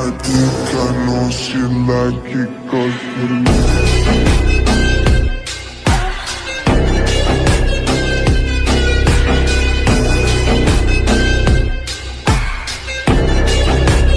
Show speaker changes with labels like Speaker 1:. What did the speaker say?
Speaker 1: I think I know she like it cause